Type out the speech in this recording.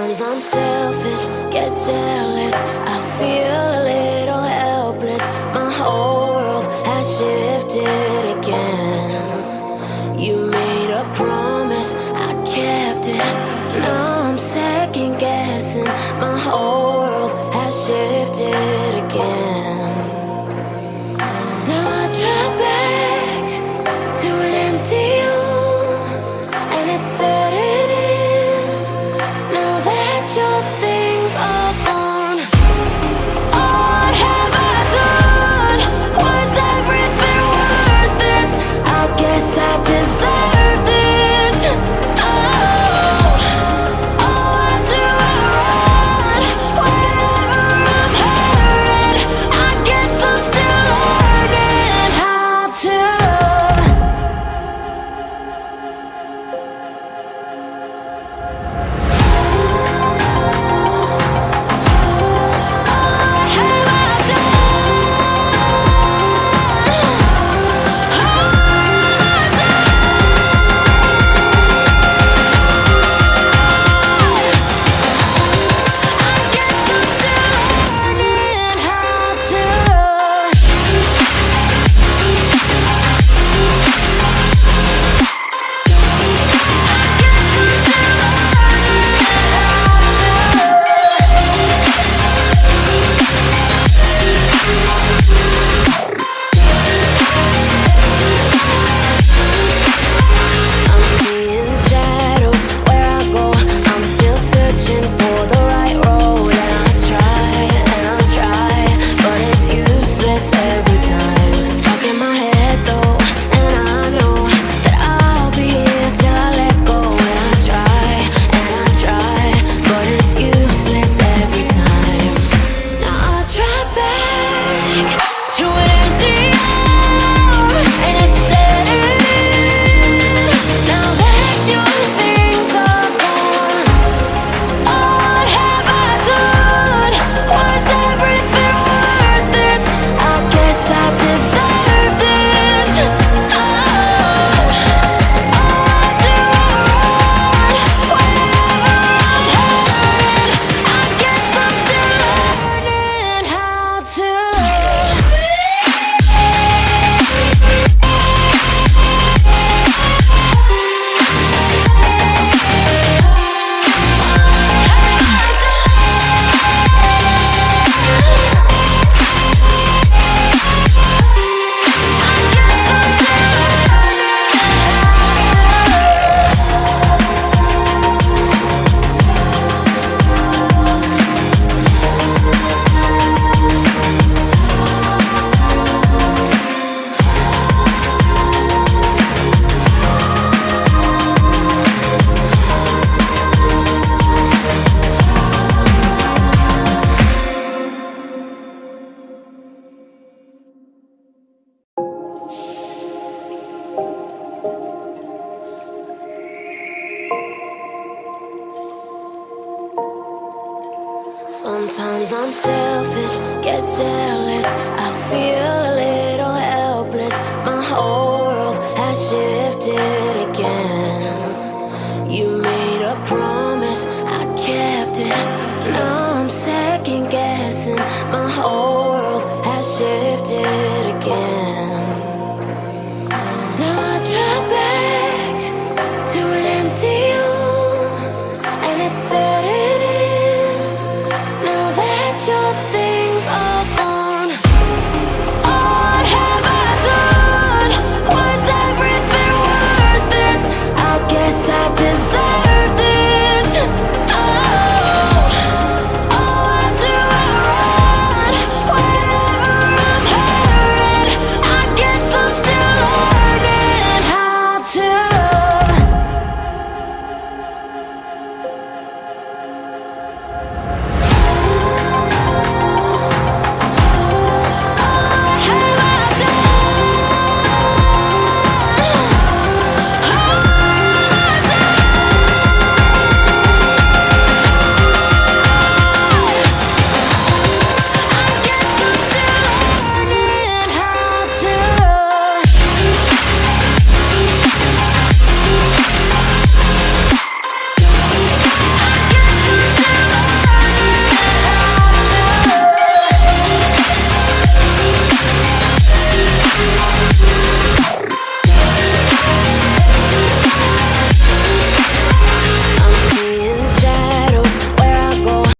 Sometimes I'm selfish, get jealous. I feel a little helpless. My whole world has shifted again. You made a promise, I kept it. I'm selfish, get jealous, I feel